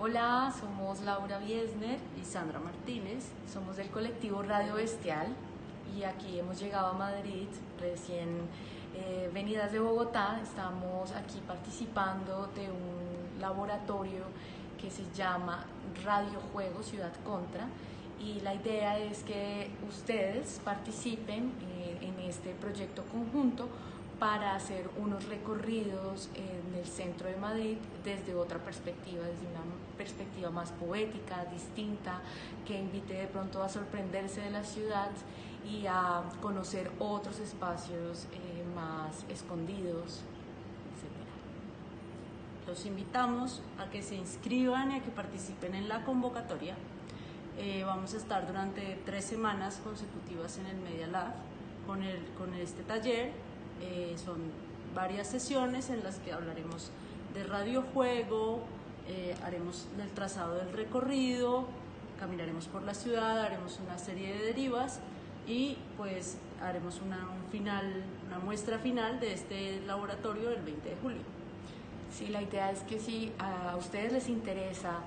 Hola, somos Laura Biesner, y Sandra Martínez. somos del colectivo Radio Bestial y aquí hemos llegado a Madrid, recién eh, venidas de Bogotá. Estamos aquí participando de un laboratorio que se llama Radio Juego Ciudad Contra y la idea es que ustedes participen eh, en este proyecto conjunto para hacer unos recorridos en el centro de Madrid desde otra perspectiva, desde una perspectiva más poética, distinta, que invite de pronto a sorprenderse de la ciudad y a conocer otros espacios eh, más escondidos, etc. Los invitamos a que se inscriban y a que participen en la convocatoria. Eh, vamos a estar durante tres semanas consecutivas en el Media Lab con, el, con este taller eh, son varias sesiones en las que hablaremos de radiojuego, eh, haremos el trazado del recorrido, caminaremos por la ciudad, haremos una serie de derivas y pues haremos una, un final, una muestra final de este laboratorio el 20 de julio. Sí, la idea es que si a ustedes les interesa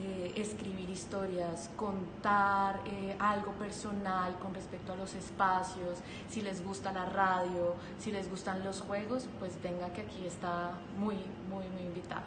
eh, escribir historias, contar eh, algo personal con respecto a los espacios, si les gusta la radio, si les gustan los juegos, pues venga que aquí está muy, muy, muy invitado.